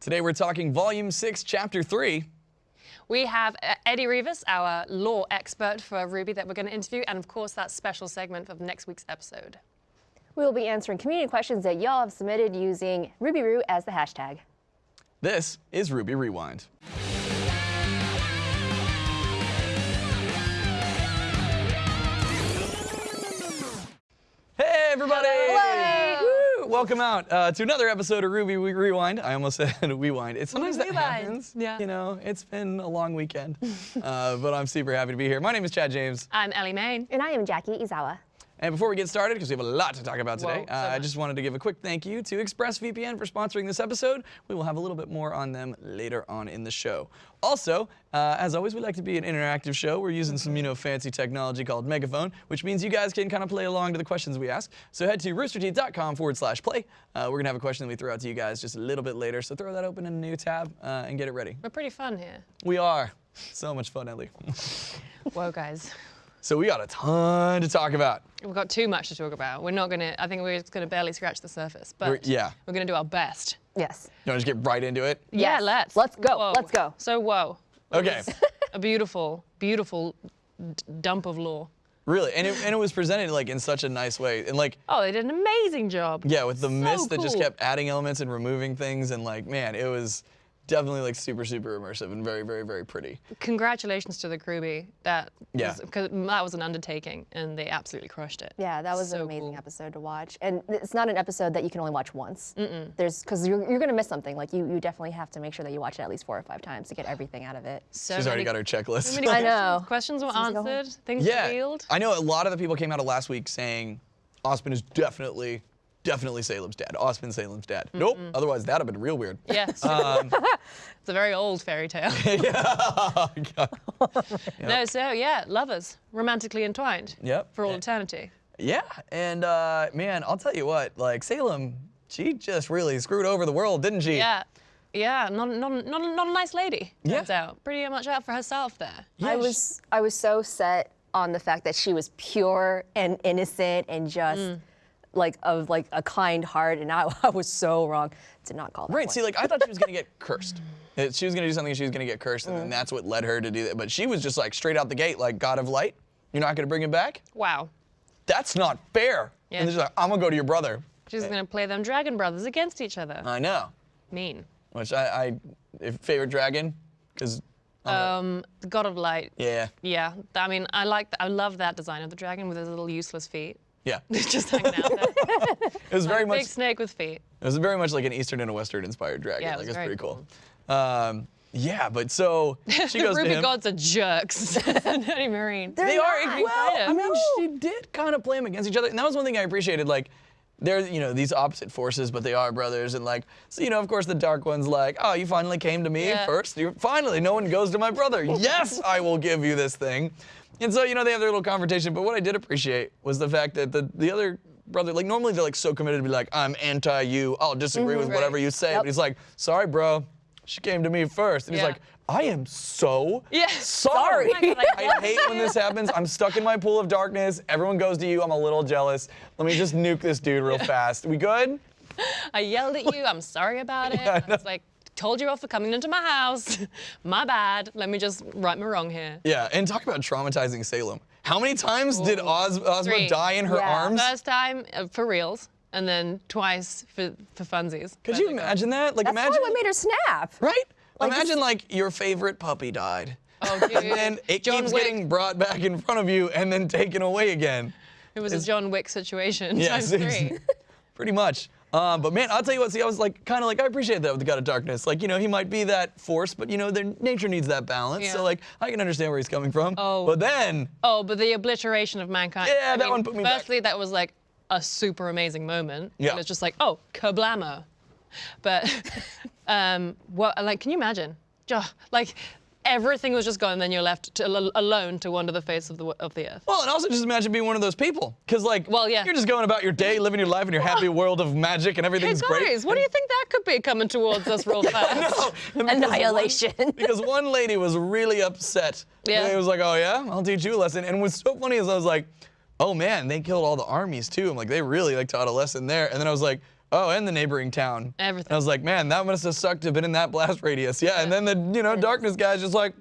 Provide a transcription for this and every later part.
Today we're talking Volume 6, Chapter 3. We have uh, Eddie Rivas, our law expert for Ruby that we're going to interview, and of course that special segment of next week's episode. We will be answering community questions that y'all have submitted using RubyRoo as the hashtag. This is Ruby Rewind. Hey, everybody! Woo! Welcome out uh, to another episode of Ruby We Rewind. I almost said Rewind. It's sometimes that Rewind. happens. Yeah. You know, it's been a long weekend, uh, but I'm super happy to be here. My name is Chad James. I'm Ellie Main. And I am Jackie Izawa. And before we get started, because we have a lot to talk about today, Whoa, uh, I just wanted to give a quick thank you to ExpressVPN for sponsoring this episode. We will have a little bit more on them later on in the show. Also, uh, as always, we like to be an interactive show. We're using some, you know, fancy technology called Megaphone, which means you guys can kind of play along to the questions we ask. So head to roosterteeth.com forward slash play. Uh, we're going to have a question that we throw out to you guys just a little bit later. So throw that open in a new tab uh, and get it ready. We're pretty fun here. We are. So much fun, Ellie. Whoa, guys. So we got a ton to talk about. We've got too much to talk about. We're not going to, I think we're just going to barely scratch the surface, but We're- yeah. we're going to do our best. Yes. You want to just get right into it? Yeah, Yes. let's. Let's go, Whoa. let's go. So, whoa. Okay. A beautiful, beautiful d- dump of law. Really, and it, and it was presented like in such a nice way, and like Oh, they did an amazing job. yeah, with the So mist that just kept adding elements and removing things, and like man, it was definitely like super super immersive and very very very pretty. Congratulations to the crewbie. That Yeah. was, 'cause that was an undertaking, and they absolutely crushed it. Yeah, that was So an amazing cool. episode to watch. And it's not an episode that you can only watch once. Mm-mm. There's because you're, you're gonna miss something. Like you, you definitely have to make sure that you watch it at least four or five times to get everything out of it. So She's already got her checklist. so many I know. Questions were Seems to go answered. Things yeah, revealed. I know a lot of the people came out of last week saying Ozma is definitely definitely Salem's dad. Ozma Salem's dad. Nope. Otherwise that'd have been real weird. Yes. Um, it's a very old fairy tale. yeah. No, so yeah, lovers, romantically entwined. Yep. For all eternity. Yeah, and uh, man, I'll tell you what, like Salem, she just really screwed over the world, didn't she? Yeah. Yeah, not, not, not, not a nice lady, turns Yeah. out. Pretty much out for herself there. Yeah, I was I was so set on the fact that she was pure and innocent and just like of like a kind heart, and I, I was so wrong. Did not call that Right. one. See, like I thought she was gonna get cursed. She was gonna do something. She was gonna get cursed, and then Mm. that's what led her to do that. But she was just like straight out the gate, like God of Light. You're not gonna bring him back. Wow. That's not fair. Yeah. And then she's like, I'm gonna go to your brother. She's gonna play them dragon brothers against each other. I know. mean. Which I, I if favorite dragon, because Um, the God of Light. yeah, Yeah, I mean, I like, I love that design of the dragon with his little useless feet. Yeah. It Just hanging out there. was very much. Big snake with feet. It was very much like an Eastern and a Western inspired dragon. Yeah, it like was it's very pretty cool. Um, yeah, but so she the goes to Ruby him. gods are jerks. Dirty Marine. They are. not. Well, I Kinda. mean, she did kind of play them against each other, and that was one thing I appreciated. Like, they're you know these opposite forces, but they are brothers, and like, so you know, of course, the dark one's like, oh, you finally came to me Yeah. first. You finally, no one goes to my brother. yes, I will give you this thing. And so you know they have their little confrontation. But what I did appreciate was the fact that the the other brother, like normally they're like so committed to be like, I'm anti you. I'll disagree mm-hmm. with Right. whatever you say. Yep. But he's like, sorry, bro. She came to me first, and he's like, I am so Yeah. sorry. Oh God, I I hate when this happens. I'm stuck in my pool of darkness. Everyone goes to you. I'm a little jealous. Let me just nuke this dude real fast. We good? I yelled at you. I'm sorry about it. I was like, told you off for coming into my house. my bad. Let me just right my wrong here. Yeah. And talk about traumatizing Salem. How many times did Oz, Ozma Three. die in her Yeah. arms? First time uh, for reals, and then twice for, for funsies. Could you they go, imagine that? Like That's imagine, probably what made her snap. right? Like, imagine this- like your favorite puppy died. Oh, dude. And then it John keeps Wick. getting brought back in front of you and then taken away again. It was a John Wick situation Yeah, times three. Pretty much. Um, but man, I'll tell you what. See, I was like, kind of like, I appreciate that with the God of Darkness. Like, you know, he might be that force, but you know, their nature needs that balance. Yeah. So like, I can understand where he's coming from. Oh. But then, Oh, but the obliteration of mankind. Yeah, I that mean, one put me back. Firstly, that was like a super amazing moment. Yeah. And it's just like, oh, kablamo. But, um, what, like, can you imagine? Like, everything was just gone, and then you're left to, alone to wander the face of the of the earth. well, and also just imagine being one of those people, because like, Well, yeah. you're just going about your day, living your life in your happy world of magic, and Hey everything's great. guys, what do you think that could be coming towards us real fast? No, and because Annihilation. One, because one lady was really upset. Yeah. And it was like, oh yeah, I'll teach you a lesson. And what's so funny is I was like, oh man, they killed all the armies too. I'm like, they really like taught a lesson there. And then I was like, Oh, and the neighboring town. Everything. And I was like, man, that must have sucked to have been in that blast radius. Yeah, and then the you know darkness guy's just like,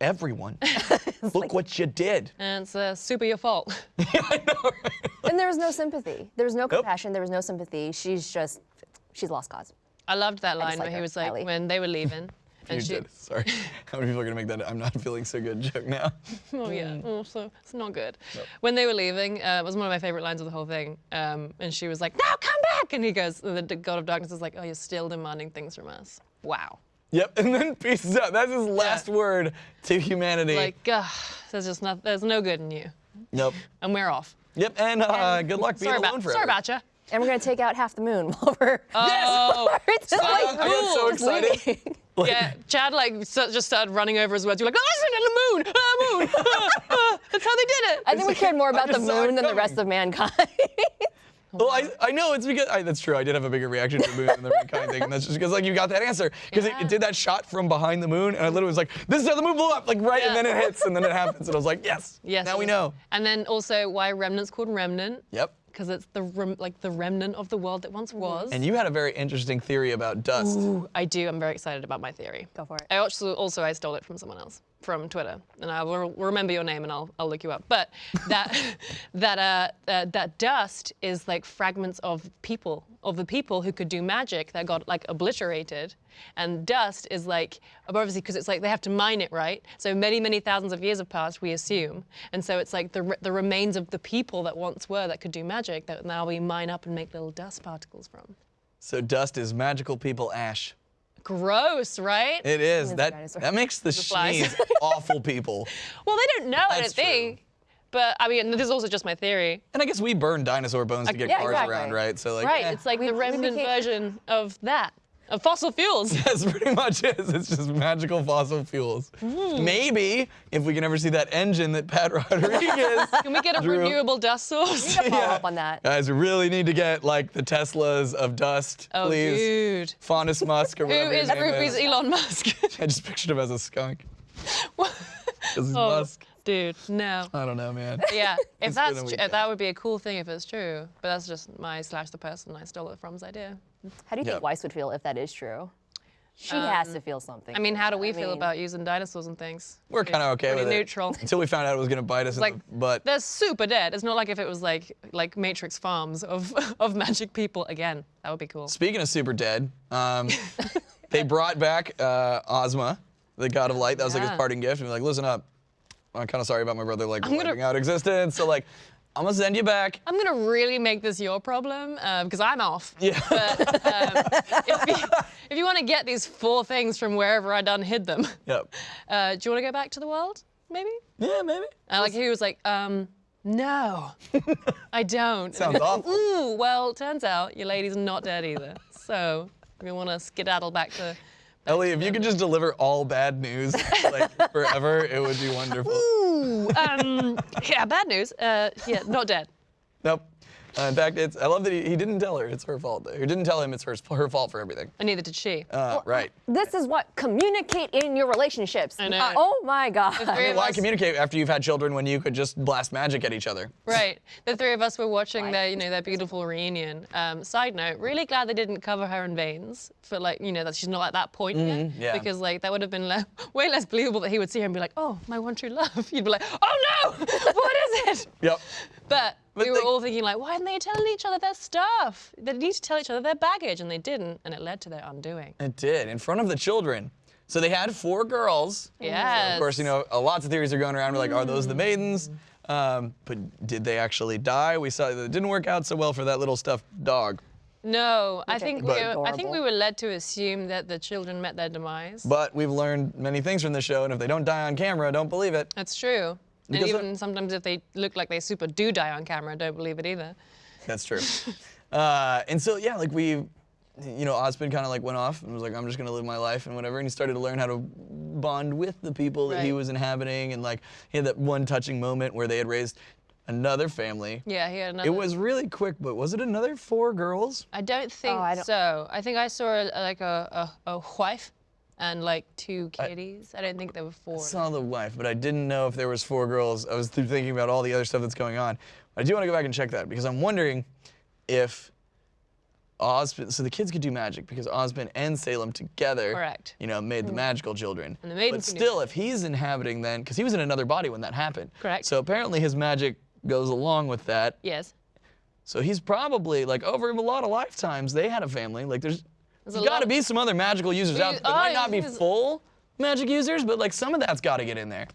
everyone, look what you did. And it's uh, super your fault. yeah, know. And there was no sympathy. There was no compassion. There was no sympathy. She's just, she's lost cause. I loved that line like where he was like, Ellie. when they were leaving. You And she, did. Sorry. How many people are gonna make that? I'm not feeling so good joke now. oh yeah, oh, so it's not good. When they were leaving, uh, it was one of my favorite lines of the whole thing. Um, and she was like, now come back!" And he goes, and the God of Darkness is like, "Oh, you're still demanding things from us." Wow. Yep, and then pieces out. That's his last word to humanity. Like, uh, there's just not, there's no good in you, Nope. and we're off. Yep, and uh, good luck being sorry alone about, forever. sorry about you. And we're gonna take out half the moon while we're. Oh, It's I, like, got- I got so Cool. excited. Like, yeah. Chad like so- just started running over his words. You're like, listen to the moon, ah, moon. Ah, That's how they did it. I think we cared more about the just saw it moon than the rest of mankind. Well, I, I know it's because I, that's true. I did have a bigger reaction to the moon than the mankind thing, and that's just because like you got that answer because it, Yeah. it did that shot from behind the moon, and I literally was like, "This is how the moon blew up!" Like right, and then it hits, and then it happens, and I was like, "Yes, Yes. now it we know." And then also why remnant's called remnant. Yep. Because it's the rem- like the remnant of the world that once mm. was. And you had a very interesting theory about dust. Ooh, I do. I'm very excited about my theory. Go for it. I also, also I stole it from someone else from Twitter, and I will remember your name and I'll, I'll look you up. But that that uh, uh, that dust is like fragments of people of the people who could do magic that got like obliterated, and dust is like obviously because it's like they have to mine it right. So many many thousands of years have passed, we assume, and so it's like the the remains of the people that once were that could do magic that now we mine up and make little dust particles from. So dust is magical people ash. Gross, right? It is that dinosaur. that makes the flies. Schnees awful people. Well, they don't know, I That's don't think. But I mean, this is also just my theory. And I guess we burn dinosaur bones to get yeah, cars exactly. around, right? So like, Right, eh. it's like We- the we remnant became- version of that, of fossil fuels. That's pretty much it. It's just magical fossil fuels. Hmm. Maybe if we can ever see that engine that Pat Rodriguez. Can we get a Drew. renewable dust source? We need to Follow up on that. Guys, we really need to get like the Teslas of dust, Oh, please. dude. Faunus Musk or Who whatever his is name is. Elon Musk? I just pictured him as a skunk. What? This is oh, Musk. Dude, no. I don't know, man. Yeah, if that's that's been a tr- weekend. that would be a cool thing if it's true. But that's just my slash the person I stole it from's idea. How do you Yeah. think Weiss would feel if that is true? She has to feel something. Um, I mean, how do we I feel mean- about using dinosaurs and things? We're kind of okay Pretty with it. neutral. Until we found out it was gonna bite us like in the butt. they're super dead. It's not like if it was like like Matrix farms of of magic people again. That would be cool. Speaking of super dead, um, they brought back uh, Ozma, the god of light. That was like his Yeah. parting gift. And be like, listen up, I'm kind of sorry about my brother like gonna- wiping out existence. So like, I'm gonna send you back. I'm gonna really make this your problem because I'm off. Yeah. But um, if you, if you want to get these four things from wherever I done hid them, Yep. uh, do you want to go back to the world? Maybe. Yeah, maybe. And like he was like, um, no, I don't. Sounds awful. Ooh, well, turns out your lady's not dead either. So if you want to skedaddle back to. Ellie, if you could just deliver all bad news like forever, it would be wonderful. Ooh, um, yeah, bad news. Uh, yeah, not dead. Nope. Uh, in fact, it's. I love that he, he didn't tell her it's her fault. He didn't tell him it's her, her fault for everything. And neither did she. Uh, right. This is what communicate in your relationships. I know. Uh, oh my God. three of Why us- communicate after you've had children when you could just blast magic at each other? Right. The three of us were watching their, you know, their beautiful reunion. Um, side note, really glad they didn't cover her in veins for like, you know, that she's not at that point yet. yeah. Because like that would have been le- way less believable that he would see her and be like, oh, my one true love. You'd be like, oh no, what is it? Yep. But, But we were they- all thinking like, why didn't they tell each other their stuff? They need to tell each other their baggage, and they didn't, and it led to their undoing. It did in front of the children. So they had four girls. Yes. Of course, you know, lots of theories are going around. We're like, are those the Mm. maidens? Um, but did they actually die? We saw that it didn't work out so well for that little stuffed dog. No, I I think think we were, I think we were led to assume that the children met their demise. But we've learned many things from the show, and if they don't die on camera, don't believe it. That's true. And Because even sometimes if they look like they super do die on camera, don't believe it either. That's true. uh, and so yeah, like we, you know, Ozma kind of like went off and was like, I'm just gonna live my life and whatever. And he started to learn how to bond with the people that he was inhabiting, and like he had that one touching moment where they had raised another family. Yeah, he had another. It was really quick, but was it another four girls? I don't think I don't- so. I think I saw a, like a, a, a wife and like two kitties. I, don't think there were four. I saw the wife, but I didn't know if there was four girls. I was thinking about all the other stuff that's going on. But I do want to go back and check that because I'm wondering if Ozpin, so the kids could do magic because Ozpin and Salem together, Correct. you know, made the mm-hmm. magical children. And the but maidens can still, if he's inhabiting then, because he was in another body when that happened. Correct. So apparently his magic goes along with that. Yes. So he's probably like over a lot of lifetimes they had a family. Like there's, There's got to be some other magical users out there. They might oh, not be full magic users, but like some of that's got to get in there.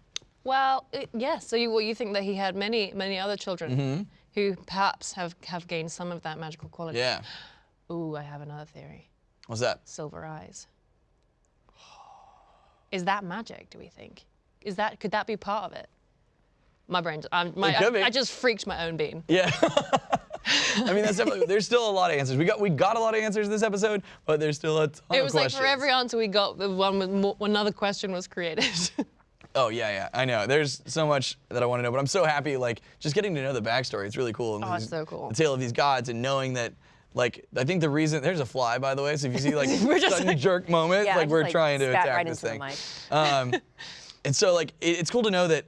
Well, it, yes. So you, well, you think that he had many, many other children Mm-hmm. who perhaps have, have gained some of that magical quality. Yeah. Ooh, I have another theory. What's that? Silver eyes. Is that magic? Do we think? Is that could that be part of it? My brain. I'm, my, I. I just freaked my own bean. Yeah. I mean, that's definitely, there's still a lot of answers. We got we got a lot of answers this episode, but there's still a ton It was like for every answer we got, the one with more, another question was created. Oh yeah, yeah, I know. There's so much that I want to know, but I'm so happy, like just getting to know the backstory. It's really cool. and Oh, it's so cool. The tale of these gods and knowing that, like, I think the reason there's a fly, by the way. So if you see like We're just sudden like- jerk moment, Yeah, like we're like, trying to attack right this thing. Um, and so like it, it's cool to know that.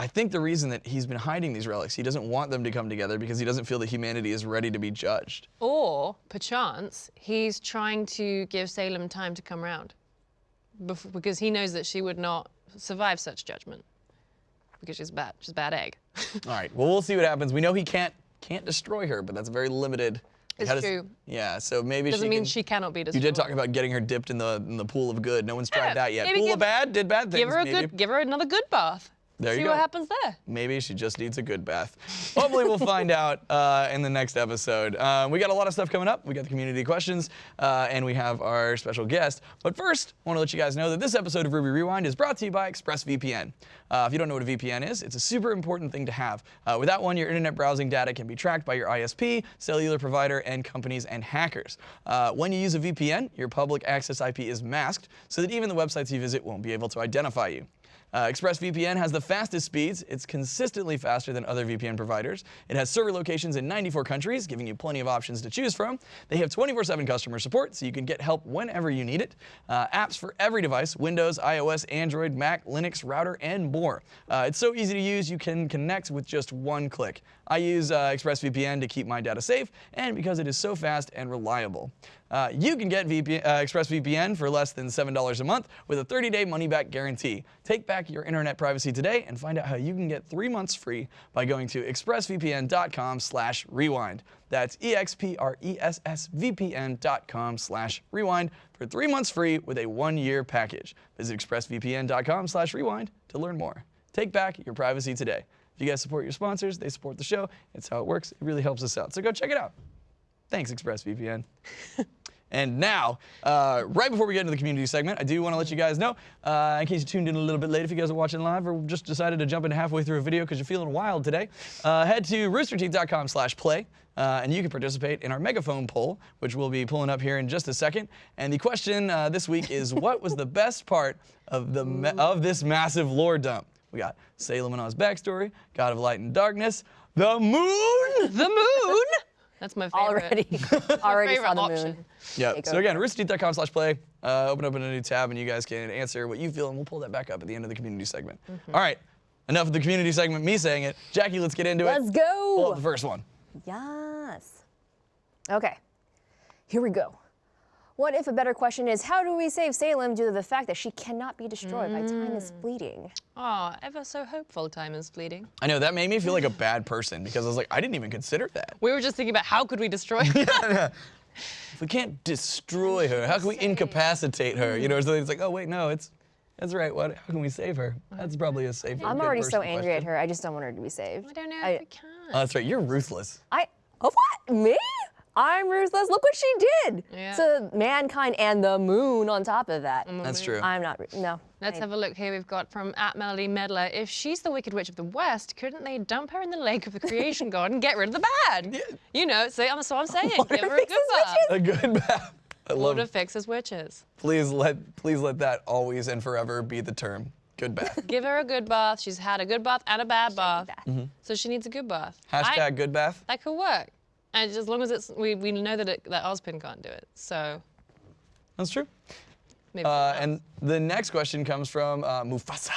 I think the reason that he's been hiding these relics, he doesn't want them to come together because he doesn't feel that humanity is ready to be judged. or perchance he's trying to give Salem time to come round, bef- because he knows that she would not survive such judgment, because she's bad. She's a bad egg. All right. Well, we'll see what happens. We know he can't can't destroy her, but that's a very limited. It's does- true. Yeah. So maybe Doesn't she mean can- she cannot be destroyed. You did talk about getting her dipped in the in the pool of good. No one's tried Yeah, that yet. Pool give- of bad did bad things. Give her a maybe. good. Give her another good bath. There See you what happens there. Maybe she just needs a good bath. Hopefully, we'll find out uh, in the next episode. Uh, we got a lot of stuff coming up. We got the community questions, uh, and we have our special guest. But first, I want to let you guys know that this episode of Ruby Rewind is brought to you by ExpressVPN. Uh, if you don't know what a VPN is, it's a super important thing to have. Uh, without one, your internet browsing data can be tracked by your ISP, cellular provider, and companies and hackers. Uh, when you use a VPN, your public access IP is masked so that even the websites you visit won't be able to identify you. Uh, ExpressVPN has the fastest speeds. It's consistently faster than other VPN providers. It has server locations in 94 countries, giving you plenty of options to choose from. They have 24-7 customer support, so you can get help whenever you need it. Uh, apps for every device, Windows, iOS, Android, Mac, Linux, router, and more. Uh, it's so easy to use, you can connect with just one click. I use uh, ExpressVPN to keep my data safe, and because it is so fast and reliable. Uh, you can get VPN, uh, ExpressVPN for less than $7 a month with a 30-day money-back guarantee. Take back your internet privacy today and find out how you can get three months free by going to expressvpn.com slash rewind. That's E-X-P-R-E-S-S-V-P-N.com slash rewind for three months free with a one-year package. Visit expressvpn.com slash rewind to learn more. Take back your privacy today. If you guys support your sponsors, they support the show. It's how it works. It really helps us out. So go check it out. Thanks, ExpressVPN. and now, uh, right before we get into the community segment, I do want to let you guys know, uh, in case you tuned in a little bit late, if you guys are watching live or just decided to jump in halfway through a video because you're feeling wild today, uh, head to roosterteeth.com slash play. Uh, and you can participate in our megaphone poll, which we'll be pulling up here in just a second. And the question uh, this week is, what was the best part of the of this massive lore dump? We got Salem and Oz backstory, God of Light and Darkness, the moon, The moon. That's my favorite. Already, already saw the option. moon. Yeah. So again, roosterteeth.com slash play. Uh, open up in a new tab and you guys can answer what you feel and we'll pull that back up at the end of the community segment. Mm-hmm. All right. Enough of the community segment, me saying it. Jackie, let's get into it. Let's go. Pull up go. the first one. Yes. Okay. Here we go. What if a better question is how do we save Salem due to the fact that she cannot be destroyed by time is Mm. fleeting? Oh, ever so hopeful. Time is fleeting. I know that made me feel like a bad person because I was like, I didn't even consider that. We were just thinking about how could we destroy. Her? If we can't destroy her, how can we incapacitate her? You know, so it's like, oh wait, no, it's that's right. What? How can we save her? That's probably a safe. I'm already so person angry at her. I just don't want her to be saved. I don't know I- if we can. Oh, that's right. You're ruthless. I oh what me? I'm ruthless. Look what she did Yeah. to mankind and the moon on top of that. That's true. I'm not. ru- No. Let's I- have a look here. We've got from at Melody Medler. If she's the Wicked Witch of the West, couldn't they dump her in the lake of the creation god and get rid of the bad? You know, so I'm, so I'm saying, give her a good bath. A good bath. I love. Lord fixes witches. Please let please let that always and forever be the term. Good bath. Give her a good bath. She's had a good bath and a bad bath. bath. Mm-hmm. So she needs a good bath. Hashtag I- good bath. That could work. And as long as it's, we, we know that, it, that Ozpin can't do it. So That's true. maybe. Uh, and the next question comes from uh, Mufasa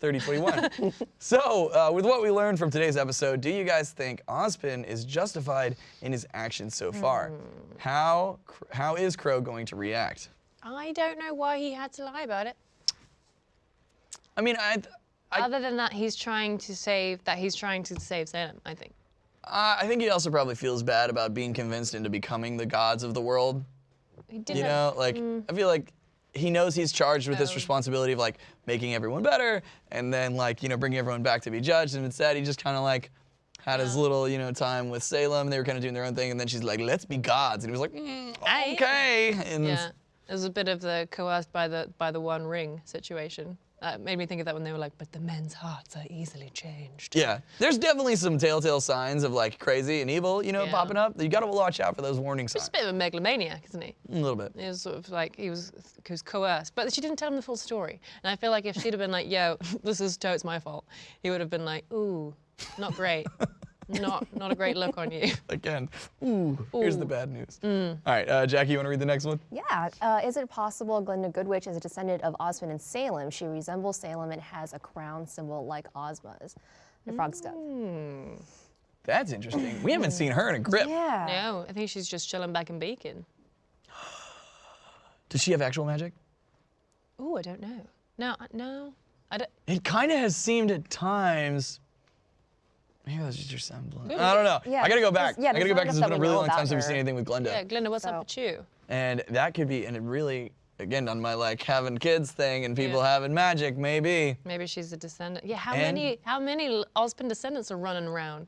3021. so, uh, with what we learned from today's episode, do you guys think Ozpin is justified in his actions so far? How how is Qrow going to react? I don't know why he had to lie about it. I mean, I, I, Other than that, he's trying to save that he's trying to save Salem. I think. Uh, I think he also probably feels bad about being convinced into becoming the gods of the world. He did You know, like I feel like he knows he's charged with this responsibility of like making everyone better and then like you know bringing everyone back to be judged. And instead, he just kind of like had his little you know time with Salem. They were kind of doing their own thing, and then she's like, "Let's be gods," and he was like, mm. "Okay." And Yeah, it was a bit of the coerced by the by the one ring situation. That made me think of that when they were like, "But the men's hearts are easily changed." yeah, there's definitely some telltale signs of like crazy and evil, you know, Yeah. popping up. You got to watch out for those warning He's signs. a bit of a megalomaniac, isn't he? A little bit. He was sort of like he was he was coerced, but she didn't tell him the full story. And I feel like if she'd have been like, "Yo, this is totes my fault," he would have been like, "Ooh, not great, not not a great look on you." Again, ooh, here's the bad news. Mm. All right, uh, Jackie, you want to read the next one? Yeah. Uh, is it possible Glynda Goodwitch is a descendant of Ozpin and Salem? She resembles Salem and has a crown symbol like Ozma's. The frog's cup. That's interesting. We haven't seen her in a grip. Yeah. No, I think she's just chilling back in Beacon. Does she have actual magic? Oh, I don't know. No, no, I don't. It kind of has seemed at times. Maybe that's just your semblance. Maybe. I don't know. Yeah, I gotta go back. yeah, I gotta go back because it's enough been a really long time since we've seen anything with Glynda. Yeah, Glynda, what's So- up with you? And that could be, and it really, again, on my like having kids thing and people Yeah. having magic, maybe. Maybe she's a descendant. Yeah, how And- many how many Ozpin descendants are running around?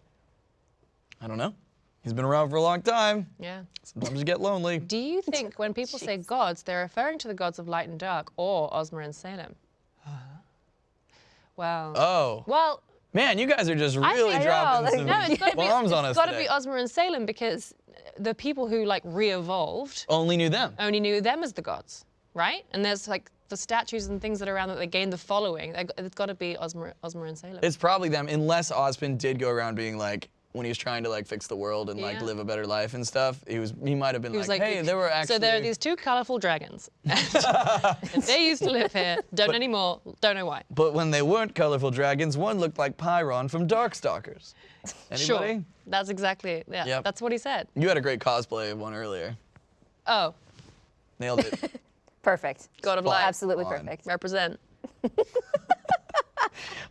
I don't know. He's been around for a long time. Yeah. Sometimes you get lonely. Do you think when people say gods, they're referring to the gods of light and dark or Ozma and Salem? Uh-huh. Well, Oh, well, man, you guys are just I really think- dropping like, some no, it's to be bombs on it's us got to be Ozma and Salem because the people who like re-evolved Only knew them. only knew them as the gods, right? And there's like the statues and things that are around that they gained the following. It's got to be Ozma, Ozma and Salem. It's probably them, unless Ozpin did go around being like, when he was trying to like fix the world and like Yeah. live a better life and stuff, he was he might have been like, like, hey, there were actually So there are these two colorful dragons. and they used to live here. Don't anymore. Don't know why. But when they weren't colorful dragons, one looked like Pyron from Darkstalkers. Anybody? Sure. That's exactly it. Yeah. Yep. That's what he said. You had a great cosplay of one earlier. Oh, Nailed it. Perfect. God of Spot light. Absolutely on. perfect. Represent.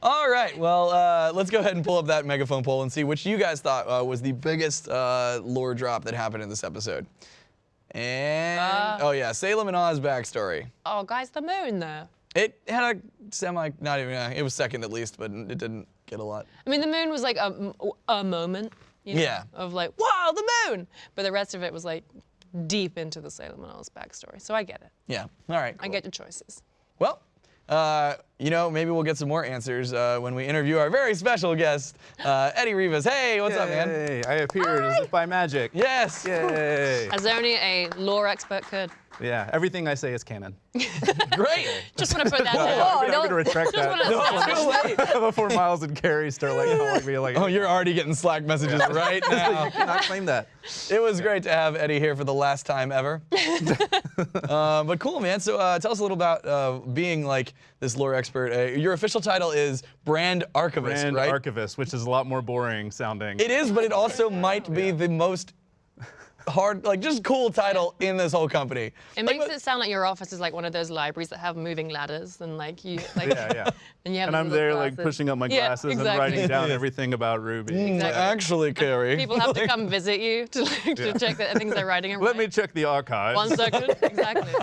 All right, well, uh, let's go ahead and pull up that megaphone poll and see which you guys thought uh, was the biggest uh, lore drop that happened in this episode. And, Uh. oh yeah, Salem and Oz backstory. Oh, guys, the moon though. It had a semi, not even, uh, it was second at least, but it didn't get a lot. I mean, the moon was like a, a moment. You know, Yeah. Of like, wow, the moon. But the rest of it was like deep into the Salem and Oz backstory. So I get it. Yeah, all right. I get your choices. Well, uh, you know, maybe we'll get some more answers uh, when we interview our very special guest, uh, Eddie Rivas. Hey, what's up, man? Yay, I appeared as if by magic. Yes. Yay. As only a lore expert could. Yeah, everything I say is canon. Great. Just want to put that down. Oh, I'm don't- gonna retract that Too late. before Miles and Kerry start like calling me like. Oh, you're already getting Slack messages right now. cannot claim that. It was great to have Eddie here for the last time ever. uh, but cool, man. So uh, tell us a little about uh, being like this lore expert. Uh, your official title is brand archivist, Brand right? archivist, which is a lot more boring sounding. it is, but it also might be the most hard, like just cool title in this whole company. It Like, makes it sound like your office is like one of those libraries that have moving ladders and like you like yeah, yeah. and you have And I'm little there like pushing up my Yeah, glasses and writing down everything about Ruby. Mm, Exactly. Actually, Kerry. People have to come visit you to, like, to check that things they're writing are Let right. me check the archives. One second, exactly.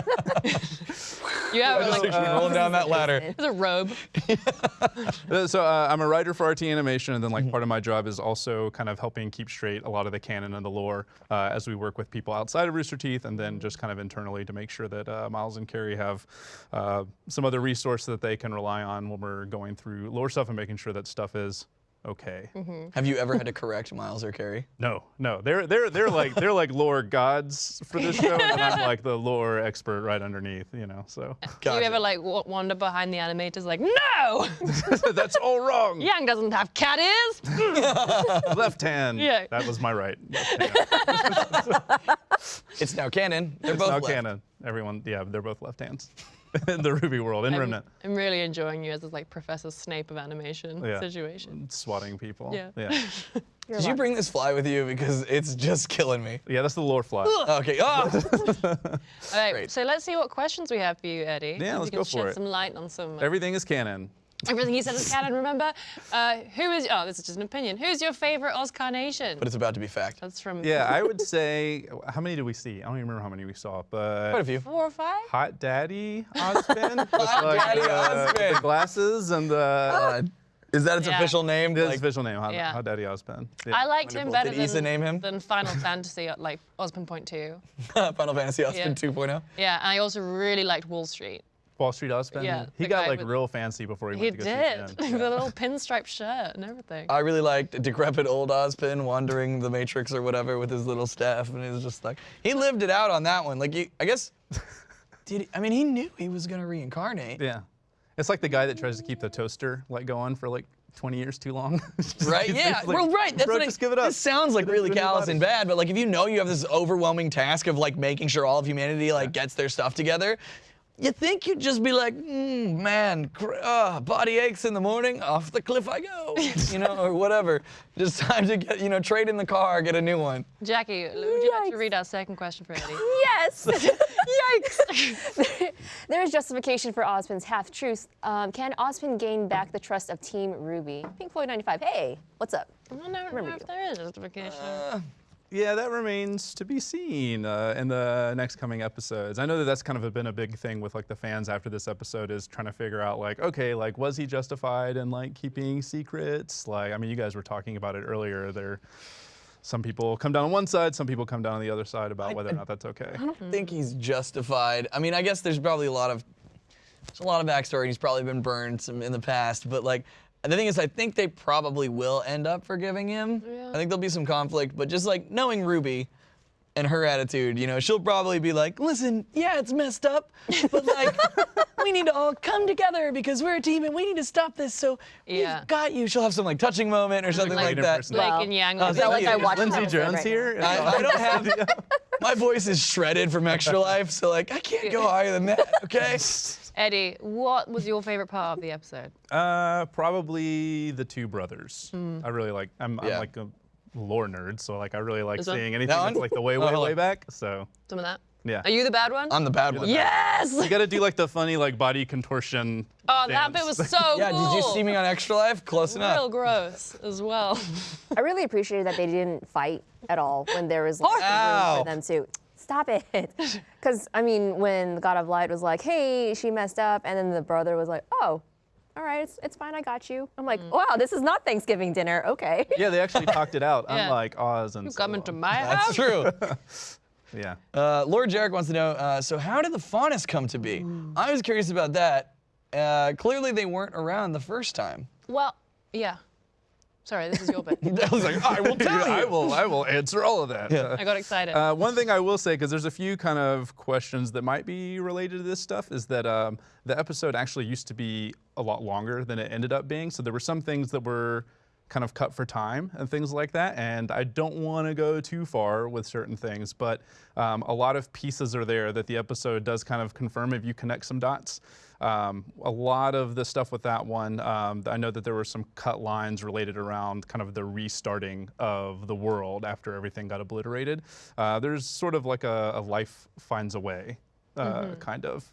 You have Just like picture me rolling down that ladder. there's a robe. Uh, So uh, I'm a writer for RT Animation, and then like part of my job is also kind of helping keep straight a lot of the canon and the lore uh, as we work with people outside of Rooster Teeth, and then just kind of internally to make sure that uh, Miles and Kerry have uh, some other resource that they can rely on when we're going through lore stuff and making sure that stuff is okay. Mm-hmm. Have you ever had to correct Miles or Kerry? No, no, they're they're they're like they're like lore gods for this show, and I'm like the lore expert right underneath, you know. So Do you ever like w- wander behind the animators like, no, that's all wrong. Yang doesn't have cat ears? Left hand. Yeah. That was my right. Left. It's now canon. They're It's both now left. canon. Everyone, yeah, they're both left hands in the Ruby world in I'm, Remnant. I'm really enjoying you as this like Professor Snape of animation Yeah. situation. Swatting people. Yeah. Yeah. You're Did you bring this fly with you? Because it's just killing me. Yeah, that's the lore fly. Okay. Oh! All right, Great. so let's see what questions we have for you, Eddie. Yeah, let's you can go shed for it. some light on some. uh, Everything is canon. Everything you said is canon. Remember, uh, who is? Oh, this is just an opinion. Who's your favorite Oscarnation? but it's about to be fact. That's from Yeah, I would say, how many did we see? I don't even remember how many we saw, but Quite a few. four or five. Hot Daddy Ozpin with Hot like, Daddy uh, with Ozpin. the glasses and the Uh, is that its Yeah. official name? his Like, official name, Hot, Yeah. Hot Daddy Ozpin. Yeah. I liked him Wonderful. better Did Issa than, name him? than Final Fantasy, like Osmond Point Two. Final Fantasy Ozpin Yeah. 2.0. Yeah, and I also really liked Wall Street. Wall Street Ozpin. Yeah, he got like with- real fancy before he, He went to go did, shoot with Jen. a little pinstripe shirt and everything. I really liked decrepit old Ozpin wandering the Matrix or whatever with his little staff, and he was just like he lived it out on that one. Like, he, I guess, did he, I mean he knew he was gonna reincarnate, Yeah. It's like the guy that tries to keep the toaster like going for like 20 years too long. Right? keeps- Yeah, like, well, right. That's bro, what I- just give it up. This sounds like really callous and bad, but like if you know you have this overwhelming task of like making sure all of humanity like gets their stuff together. You think you'd just be like, mm, man, cr- uh, body aches in the morning, off the cliff I go, you know, or whatever. Just time to get, you know, trade in the car, get a new one. Jackie, would you like to read our second question for Eddie? Yes. Yikes. there is justification for Ozpin's half truth. Um, can Ozpin gain back the trust of Team Ruby? Pink Floyd 95. Hey, what's up? I don't know Remember if you. there is justification. Yeah, that remains to be seen uh, in the next coming episodes. I know that that's kind of been a big thing with like the fans after this episode is trying to figure out like, okay, like was he justified in like keeping secrets? Like, I mean, you guys were talking about it earlier. There, some people come down on one side, some people come down on the other side about whether or not that's okay. I don't think he's justified. I mean, I guess there's probably a lot of there's a lot of backstory. He's probably been burned some in the past, but like the thing is, I think they probably will end up forgiving him. Yeah. I think there'll be some conflict, but just like knowing Ruby and her attitude, you know, she'll probably be like, "Listen, yeah, it's messed up, but like." We need to all come together because we're a team and we need to stop this. So Yeah. we've got you. She'll have some like touching moment or something Like- like, Great that. impersonation. Blake Wow. and Yang. Oh, was thank like- you. I Is watched Lindsay Jones right here? I, I don't have my voice is shredded from extra life, so like I can't go higher than that. Okay. Eddie, what was your favorite part of the episode? Uh, probably the two brothers. I really like. I'm, Yeah. I'm like a lore nerd, so like I really like Is that- seeing anything That that's one? like the way, Oh, way, hold way back. So Some of that. yeah. Are you the bad one? I'm the bad You're one. the yes. You got to do like the funny like body contortion. Oh, that bit was so Yeah, cool. did you see me on Extra Life? Close Real enough. gross as well. I really appreciated that they didn't fight at all when there was like, room for them to. Stop it. Because, I mean, when the God of Light was like, hey, she messed up, and then the brother was like, oh, all right, it's, it's fine, I got you. I'm like, wow, this is not Thanksgiving dinner. Okay. Yeah, they actually talked it out, Yeah. unlike Oz and. You so come into on. my That's house. true. Yeah. Uh, Lord Jarek wants to know. Uh, so how did the faunus come to be? I was curious about that. Uh, clearly, they weren't around the first time. Well, yeah. Sorry, this is your bit. I was like, I will tell you. I will. I will answer all of that. Yeah. I got excited. Uh, one thing I will say, because there's a few kind of questions that might be related to this stuff, is that um, the episode actually used to be a lot longer than it ended up being. So there were some things that were kind of cut for time and things like that. And I don't want to go too far with certain things, but um, a lot of pieces are there that the episode does kind of confirm if you connect some dots. Um, a lot of the stuff with that one, um, I know that there were some cut lines related around kind of the restarting of the world after everything got obliterated. Uh, there's sort of like a, a life finds a way uh, kind of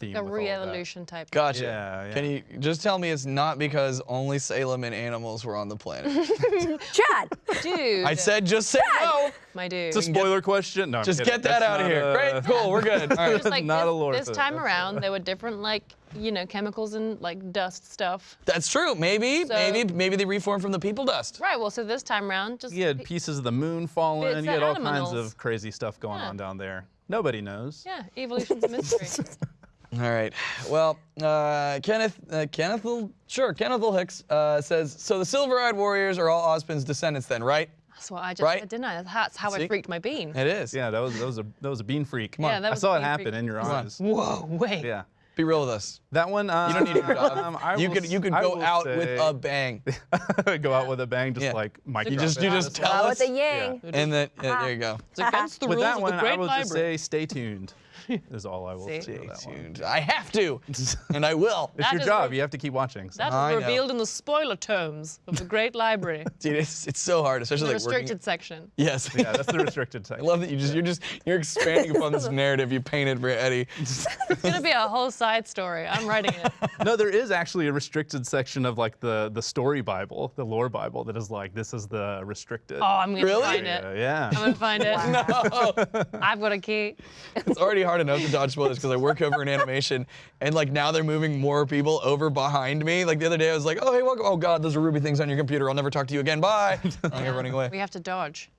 theme. a with all of that. re-evolution type. Gotcha. Yeah, yeah. Can you just tell me it's not because only Salem and animals were on the planet? Chad. Dude. I said just say no. my dude. It's a spoiler question. No, I'm Just kidding. get that That's out of here. a- Great, cool, we're good. All right. Just like not this, a lore this thing. time That's- around, there were different like you know chemicals and like dust stuff. That's true. Maybe, So- maybe, maybe they reformed from the people dust. Right. Well, so this time around, just You had pieces of the moon falling. It's You had all the kinds of crazy stuff going Yeah. on down there. Nobody knows. yeah, evolution's a mystery. All right. Well, uh, Kenneth, uh, Kenneth, will, sure, Kenneth Will Hicks uh, says, so the Silver-Eyed Warriors are all Ozpin's descendants then, right? That's what I just Right? said, didn't I? That's how See? I freaked my bean. It is. Yeah, that was that was a that was a bean freak. Come Yeah, that I saw a it happen freak. in your eyes. Whoa, wait. Yeah. Be real with us. That one. Uh, You don't need a job. um, I you will could you s- could go will out with a bang. go out with a bang, just Yeah. like Mike. You just you just Wow, tell with us, a yang. and then yeah, there you go. It's against the With rules that of one, the I will Library. just say, stay tuned. Is all I will See? say. Stay for one. tuned. I have to, and I will. It's That your job. You have to keep watching. so- that I is know. revealed in the spoiler tomes of the Great Library, Dude, it's it's so hard, especially the like working- restricted section. Yes. yeah, that's the restricted section. I love that you just you're just you're expanding upon this narrative you painted for Eddie. It's gonna be a whole side story. I'm writing it. no, there is actually a restricted section of like the the story Bible, the lore Bible, that is like this is the restricted. Oh, I'm gonna Really? find it. Yeah. I'm gonna find it. no, I've got a key. it's already hard enough to dodge spoilers because I work over in animation, and like now they're moving more people over behind me. Like the other day, I was like, "Oh hey, welcome." Oh God, those are Ruby things on your computer. I'll never talk to you again. Bye. I'm like, running away. We have to dodge.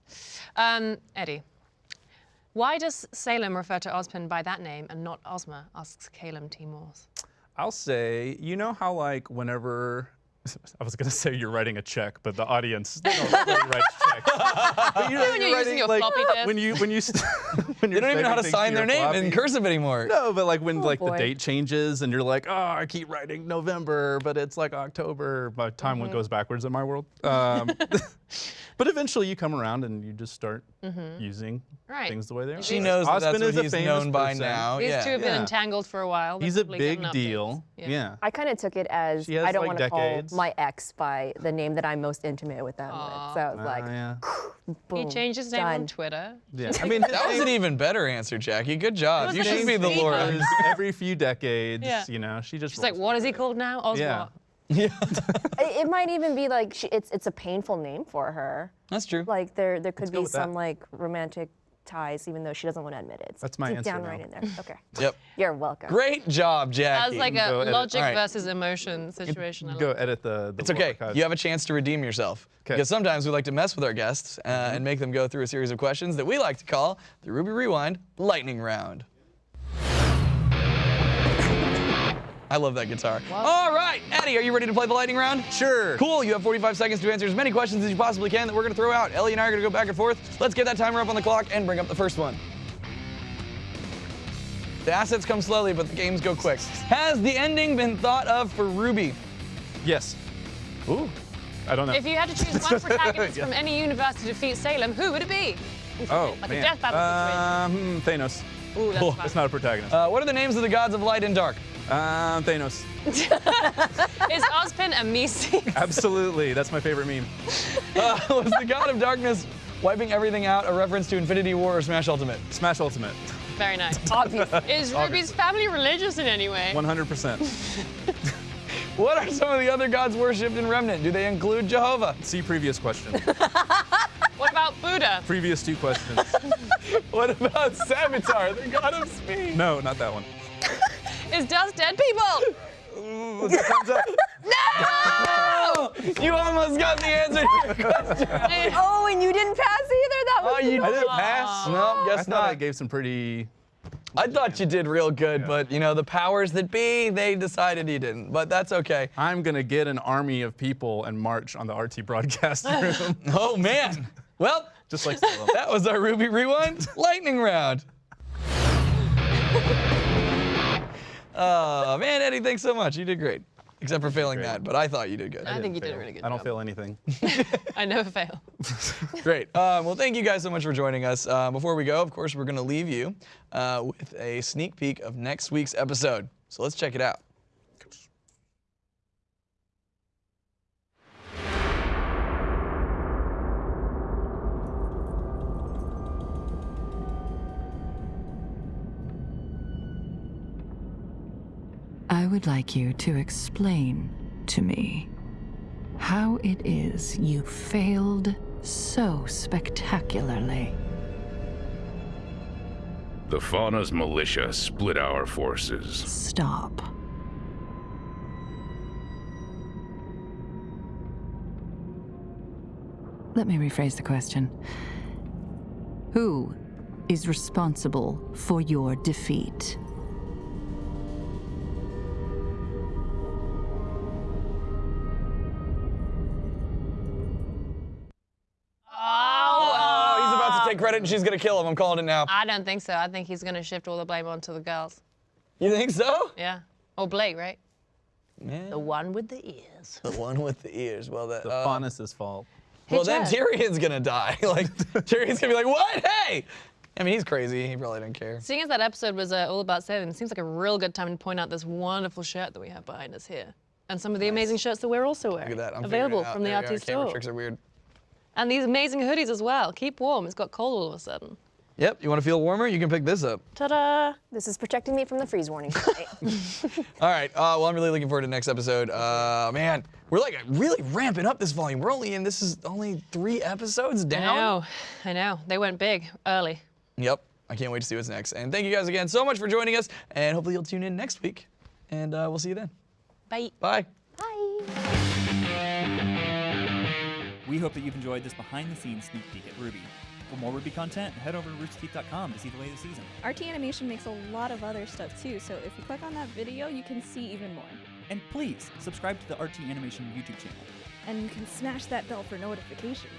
Um, Eddie, why does Salem refer to Ozpin by that name and not Ozma? Asks Caleb T. Morse. I'll say, you know how like whenever I was gonna say you're writing a check, but the audience don't really write checks. But you know, when you're you're using writing, your like, floppy disk. when you when you when They you're don't even know how to sign their your name in cursive anymore. No, but like when like the date changes and you're like, oh, I keep writing November, but it's like October. By time Mm-hmm. one goes backwards in my world. Um, but eventually you come around and you just start using Mm-hmm. Right. things the way they are. She knows that that's Osmond what is a he's famous known by person. now. These yeah. two have been Yeah. entangled for a while. He's a big deal. Yeah. I kind of took it as has, I don't like, want to call my ex by the name that I'm most intimate with them with. So I was Ah, like, yeah. He changed his name on. Twitter. Yeah. I mean, That was an even better answer, Jackie. Good job. You such a should be the Laura. every few decades, you know, she just She's like, what is he called now? Ozma. Yeah. It, it might even be like she, it's it's a painful name for her. That's true. Like there there could go be with that. some like romantic ties, even though she doesn't want to admit it. It's That's my deep answer down now. right in there. Okay, Yep. you're welcome. Great job, Jackie. That was like a Go edit. logic All right. versus emotion situation. Go love. edit the. the It's okay. archives. You have a chance to redeem yourself. 'Kay. Because sometimes we like to mess with our guests uh, and make them go through a series of questions that we like to call the Ruby Rewind Lightning Round. I love that guitar. All right, Eddie, are you ready to play the lightning round? Sure. Cool. You have 45 seconds to answer as many questions as you possibly can that we're going to throw out. Ellie and I are going to go back and forth. Let's get that timer up on the clock and bring up the first one. The assets come slowly, but the games go quick. Has the ending been thought of for Ruby? Yes. Ooh. I don't know. If you had to choose one protagonist from any universe to defeat Salem, who would it be? oh, like a man. death battle Um, Thanos. Ooh, that's fun. It's not a protagonist. Uh, what are the names of the gods of light and dark? Um, Thanos. Is Ozpin a Misi? Absolutely. That's my favorite meme. Uh, was the god of darkness wiping everything out a reference to Infinity War or Smash Ultimate? Smash Ultimate. Very nice. Is Ruby's family religious in any way? 100%. What are some of the other gods worshipped in Remnant? Do they include Jehovah? See previous question. What about Buddha? previous two questions. What about Savitar, the god of speed? No, not that one. Is dust dead people? Thumbs up. Oh, you almost got the answer to your question. Oh, and you didn't pass either. That was Oh, you I didn't pass. No, I guess thought I not. gave some pretty. I thought you did real good, but you know, the powers that be, they decided you didn't. But that's okay. I'm gonna get an army of people and march on the RT broadcast room, Oh, man. Well, just like that was our Ruby Rewind lightning round. Oh, man, Eddie, thanks so much. You did great. Except for failing Great. that, but I thought you did good. I think you did Fail. a really good I don't job. fail anything. I never fail. Great. Um, well, thank you guys so much for joining us. Uh, before we go, of course, we're going to leave you uh, with a sneak peek of next week's episode. So let's check it out. I would like you to explain to me how it is you failed so spectacularly. The Faunus militia split our forces. Stop. Let me rephrase the question. Who is responsible for your defeat? Credit and she's going to kill him. I'm calling it now. I don't think so. I think he's going to shift all the blame onto the girls. You think so? Yeah. Or Blake, right? Yeah. The one with the ears. The one with the ears. Well, that. The uh, Faunus' fault. well, then Chad. Tyrian's gonna die. like Tyrian's gonna be like, "What? Hey!" I mean, he's crazy. He probably didn't care. Seeing as that episode was uh, all about Seven, it seems like a real good time to point out this wonderful shirt that we have behind us here. And some of the amazing shirts that we're also wearing. Look at that. I'm available from the There we RT are. Camera store. tricks are weird. And these amazing hoodies as well. Keep warm. It's got cold all of a sudden. Yep. You want to feel warmer? You can pick this up. Ta-da! This is protecting me from the freeze warning. All right. Uh, well, I'm really looking forward to the next episode. Uh, man, we're like really ramping up this volume. We're only in. This is only three episodes down. I know. I know. They went big early. Yep. I can't wait to see what's next. And thank you guys again so much for joining us. And hopefully you'll tune in next week. And uh, we'll see you then. Bye. Bye. Bye. We hope that you've enjoyed this behind the scenes sneak peek at RWBY. For more RWBY content, head over to roosterteeth.com to see the latest season. RT Animation makes a lot of other stuff too, so if you click on that video, you can see even more. And please subscribe to the RT Animation YouTube channel. And you can smash that bell for notifications.